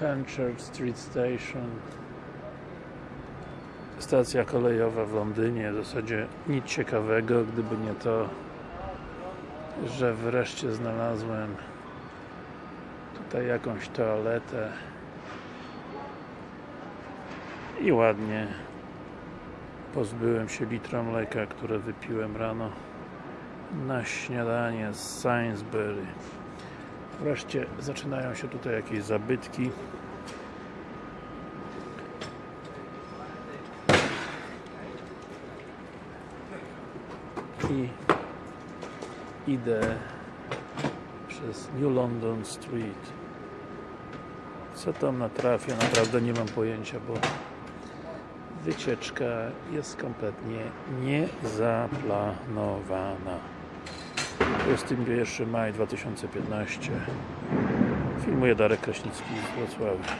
Fenchurch Street Station. Stacja kolejowa w Londynie. W zasadzie nic ciekawego gdyby nie to że wreszcie znalazłem tutaj jakąś toaletę i ładnie pozbyłem się litra mleka, które wypiłem rano na śniadanie z Sainsbury wreszcie zaczynają się tutaj jakieś zabytki. I idę przez New London Street. Co tam natrafię, naprawdę nie mam pojęcia, bo wycieczka jest kompletnie niezaplanowana 21 maj 2015 filmuje Darek Kraśnicki z Wrocławia